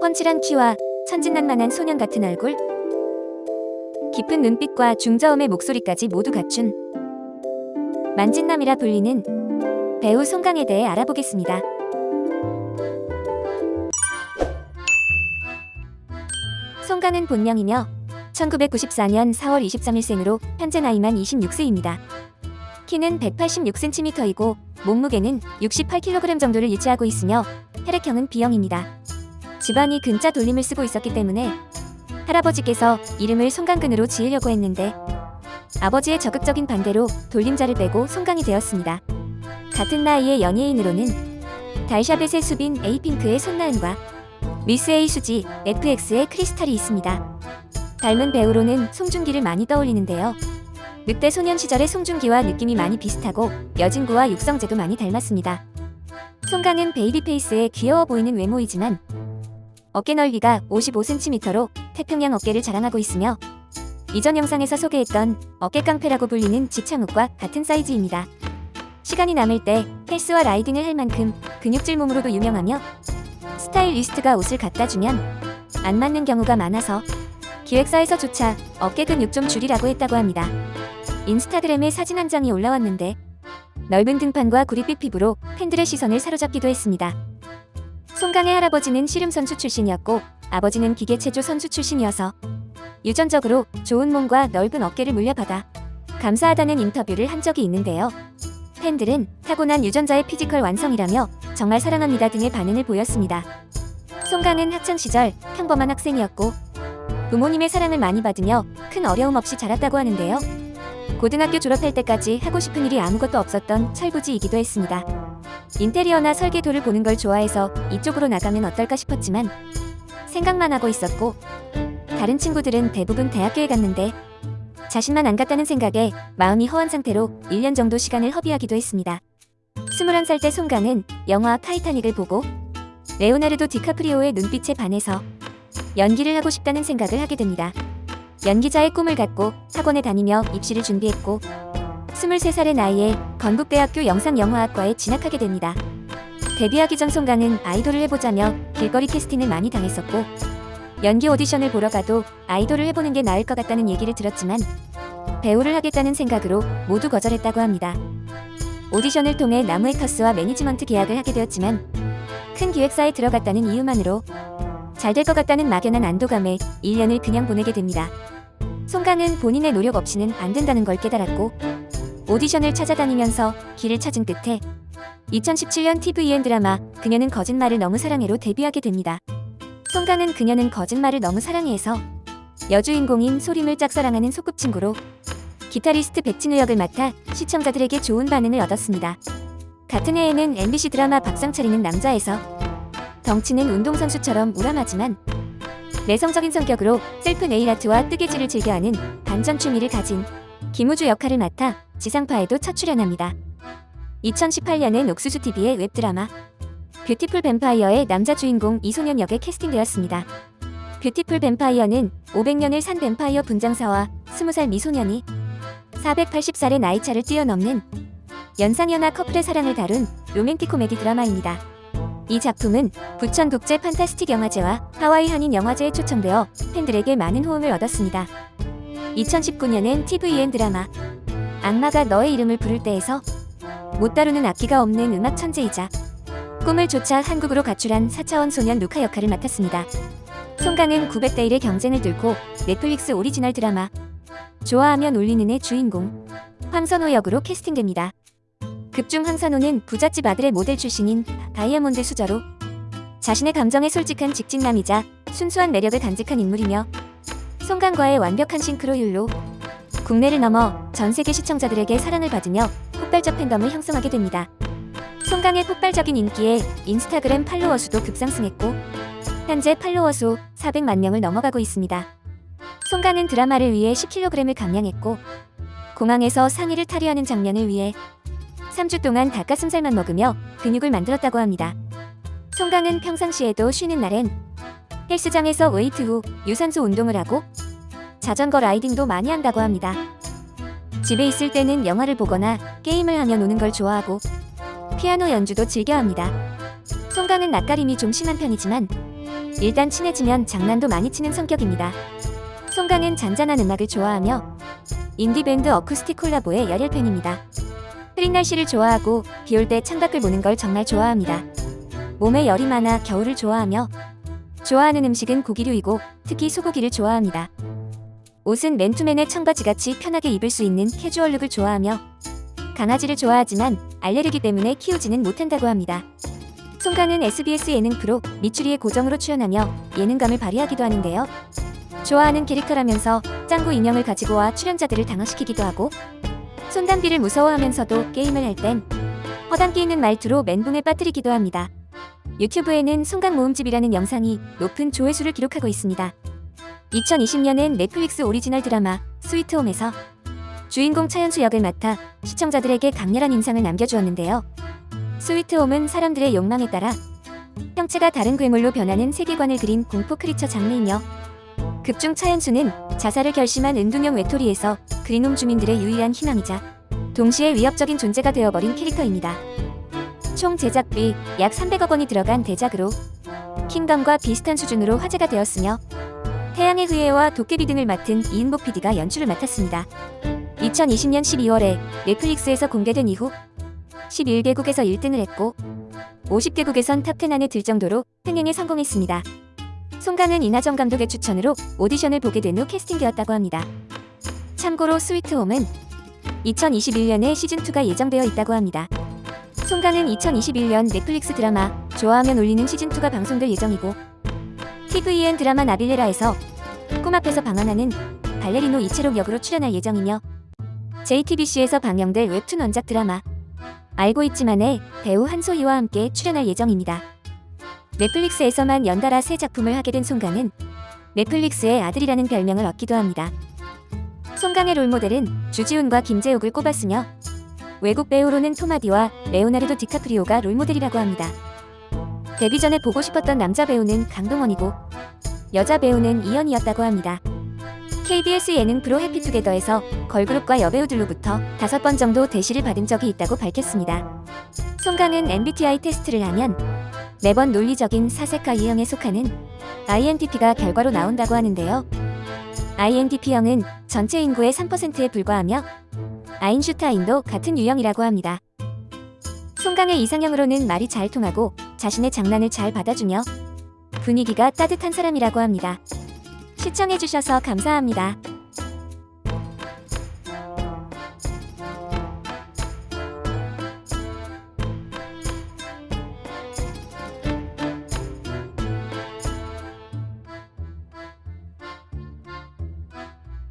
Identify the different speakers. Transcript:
Speaker 1: 펀칠한 키와 천진난만한 소년 같은 얼굴, 깊은 눈빛과 중저음의 목소리까지 모두 갖춘 만진남이라 불리는 배우 송강에 대해 알아보겠습니다. 송강은 본명이며 1994년 4월 23일생으로 현재 나이만 26세입니다. 키는 186cm이고 몸무게는 68kg 정도를 유지하고 있으며 혈액형은 B형입니다. 집안이 근자 돌림을 쓰고 있었기 때문에 할아버지께서 이름을 송강근으로 지으려고 했는데 아버지의 적극적인 반대로 돌림자를 빼고 송강이 되었습니다. 같은 나이의 연예인으로는 달샤벳의 수빈 에이핑크의 손나은과 미스 A 수지 FX의 크리스탈이 있습니다. 닮은 배우로는 송중기를 많이 떠올리는데요. 늑대 소년 시절의 송중기와 느낌이 많이 비슷하고 여진구와 육성재도 많이 닮았습니다. 송강은 baby face에 귀여워 보이는 외모이지만 어깨 넓이가 55cm로 태평양 어깨를 자랑하고 있으며 이전 영상에서 소개했던 어깨 깡패라고 불리는 지창욱과 같은 사이즈입니다. 시간이 남을 때 헬스와 라이딩을 할 만큼 근육질 몸으로도 유명하며 스타일리스트가 옷을 갖다 주면 안 맞는 경우가 많아서 기획사에서조차 어깨 근육 좀 줄이라고 했다고 합니다. 인스타그램에 사진 한 장이 올라왔는데 넓은 등판과 구릿빛 피부로 팬들의 시선을 사로잡기도 했습니다. 송강의 할아버지는 씨름 선수 출신이었고 아버지는 기계체조 선수 출신이어서 유전적으로 좋은 몸과 넓은 어깨를 물려받아 감사하다는 인터뷰를 한 적이 있는데요. 팬들은 타고난 유전자의 피지컬 완성이라며 정말 사랑합니다 등의 반응을 보였습니다. 송강은 학창시절 평범한 학생이었고 부모님의 사랑을 많이 받으며 큰 어려움 없이 자랐다고 하는데요. 고등학교 졸업할 때까지 하고 싶은 일이 아무것도 없었던 철부지이기도 했습니다. 인테리어나 설계도를 보는 걸 좋아해서 이쪽으로 나가면 어떨까 싶었지만 생각만 하고 있었고 다른 친구들은 대부분 대학교에 갔는데 자신만 안 갔다는 생각에 마음이 허한 상태로 1년 정도 시간을 허비하기도 했습니다. 21살 때 송강은 영화 타이타닉을 보고 레오나르도 디카프리오의 눈빛에 반해서 연기를 하고 싶다는 생각을 하게 됩니다. 연기자의 꿈을 갖고 학원에 다니며 입시를 준비했고 23살의 나이에 건국대학교 영상영화학과에 진학하게 됩니다. 데뷔하기 전 송강은 아이돌을 해보자며 길거리 캐스팅을 많이 당했었고 연기 오디션을 보러 가도 아이돌을 해보는 게 나을 것 같다는 얘기를 들었지만 배우를 하겠다는 생각으로 모두 거절했다고 합니다. 오디션을 통해 나무에커스와 매니지먼트 계약을 하게 되었지만 큰 기획사에 들어갔다는 이유만으로 잘 될 것 같다는 막연한 안도감에 1년을 그냥 보내게 됩니다. 송강은 본인의 노력 없이는 안 된다는 걸 깨달았고 오디션을 찾아다니면서 길을 찾은 끝에 2017년 TVN 드라마 그녀는 거짓말을 너무 사랑해로 데뷔하게 됩니다. 송강은 그녀는 거짓말을 너무 사랑해에서 여주인공인 소림을 짝사랑하는 소꿉친구로 기타리스트 백진우 역을 맡아 시청자들에게 좋은 반응을 얻었습니다. 같은 해에는 MBC 드라마 밥상 차리는 남자에서 덩치는 운동선수처럼 우람하지만 내성적인 성격으로 셀프 네일아트와 뜨개질을 즐겨하는 반전 취미를 가진 김우주 역할을 맡아 지상파에도 첫 출연합니다. 2018년엔 옥수수TV의 웹드라마 뷰티풀 뱀파이어의 남자 주인공 이소년 역에 캐스팅되었습니다. 뷰티풀 뱀파이어는 500년을 산 뱀파이어 분장사와 20살 미소년이 480살의 나이차를 뛰어넘는 연상연하 커플의 사랑을 다룬 로맨틱 코미디 드라마입니다. 이 작품은 부천 국제 판타스틱 영화제와 하와이 한인 영화제에 초청되어 팬들에게 많은 호응을 얻었습니다. 2019년엔 TVN 드라마 악마가 너의 이름을 부를 때에서 못 다루는 악기가 없는 음악 천재이자 꿈을 쫓아 한국으로 가출한 4차원 소년 루카 역할을 맡았습니다. 송강은 900대 1의 경쟁을 뚫고 넷플릭스 오리지널 드라마 좋아하면 울리는의 주인공 황선오 역으로 캐스팅됩니다. 극중 황선오는 부잣집 아들의 모델 출신인 다이아몬드 수저로 자신의 감정에 솔직한 직진남이자 순수한 매력을 간직한 인물이며 송강과의 완벽한 싱크로율로 국내를 넘어 전 세계 시청자들에게 사랑을 받으며 폭발적 팬덤을 형성하게 됩니다. 송강의 폭발적인 인기에 인스타그램 팔로워 수도 급상승했고 현재 팔로워 수 400만 명을 넘어가고 있습니다. 송강은 드라마를 위해 10kg을 감량했고 공항에서 상의를 탈의하는 장면을 위해 3주 동안 닭가슴살만 먹으며 근육을 만들었다고 합니다. 송강은 평상시에도 쉬는 날엔 헬스장에서 웨이트 후 유산소 운동을 하고 자전거 riding도 많이 한다고 합니다. 집에 있을 때는 영화를 보거나 게임을 하며 노는 걸 좋아하고 피아노 연주도 즐겨합니다. 송강은 낯가림이 좀 심한 편이지만 일단 친해지면 장난도 많이 치는 성격입니다. 송강은 잔잔한 음악을 좋아하며 인디밴드 어쿠스틱 콜라보의 열혈 팬입니다. 흐린 날씨를 좋아하고 비 올 때 창밖을 보는 걸 정말 좋아합니다. 몸에 열이 많아 겨울을 좋아하며 좋아하는 음식은 고기류이고 특히 소고기를 좋아합니다. 옷은 맨투맨에 청바지같이 편하게 입을 수 있는 캐주얼 룩을 좋아하며 강아지를 좋아하지만 알레르기 때문에 키우지는 못한다고 합니다. 송강은 SBS 예능 프로 미추리에 고정으로 출연하며 예능감을 발휘하기도 하는데요. 좋아하는 캐릭터라면서 짱구 인형을 가지고 와 출연자들을 당황시키기도 하고 손담비를 무서워하면서도 게임을 할 땐 허당기 있는 말투로 멘붕에 빠뜨리기도 합니다. 유튜브에는 송강 모음집이라는 영상이 높은 조회수를 기록하고 있습니다. 2020년엔 넷플릭스 오리지널 드라마 스위트홈에서 주인공 차현수 역을 맡아 시청자들에게 강렬한 인상을 남겨주었는데요. 스위트홈은 사람들의 욕망에 따라 형체가 다른 괴물로 변하는 세계관을 그린 공포 creature 장르이며 극중 차현수는 자살을 결심한 은둔형 외톨이에서 그린홈 주민들의 유일한 희망이자 동시에 위협적인 존재가 되어버린 캐릭터입니다. 총 제작비 약 300억 원이 들어간 대작으로 킹덤과 비슷한 수준으로 화제가 되었으며 태양의 후예와 도깨비 등을 맡은 이응복 PD가 연출을 맡았습니다. 2020년 12월에 넷플릭스에서 공개된 이후 11개국에서 1등을 했고 50개국에선 top 10 안에 들 정도로 흥행에 성공했습니다. 송강은 이나정 감독의 추천으로 오디션을 보게 된 후 캐스팅되었다고 합니다. 참고로 스위트홈은 2021년에 시즌2가 예정되어 있다고 합니다. 송강은 2021년 넷플릭스 드라마 좋아하면 울리는 시즌2가 방송될 예정이고 TVN 드라마 나빌레라에서 꿈 앞에서 방황하는 발레리노 이채록 역으로 출연할 예정이며 JTBC에서 방영될 웹툰 원작 드라마 알고 있지만의 배우 한소희와 함께 출연할 예정입니다. 넷플릭스에서만 연달아 새 작품을 하게 된 송강은 넷플릭스의 아들이라는 별명을 얻기도 합니다. 송강의 롤모델은 주지훈과 김재욱을 꼽았으며 외국 배우로는 톰 하디와 레오나르도 디카프리오가 롤모델이라고 합니다. 데뷔 전에 보고 싶었던 남자 배우는 강동원이고 여자 배우는 이연희였다고 합니다. KBS 예능 프로 해피투게더에서 걸그룹과 여배우들로부터 다섯 번 정도 대시를 받은 적이 있다고 밝혔습니다. 송강은 MBTI 테스트를 하면 매번 논리적인 사색가 유형에 속하는 INTP가 결과로 나온다고 하는데요. INTP형은 전체 인구의 3%에 불과하며 아인슈타인도 같은 유형이라고 합니다. 송강의 이상형으로는 말이 잘 통하고 자신의 장난을 잘 받아주며 분위기가 따뜻한 사람이라고 합니다. 시청해주셔서 감사합니다.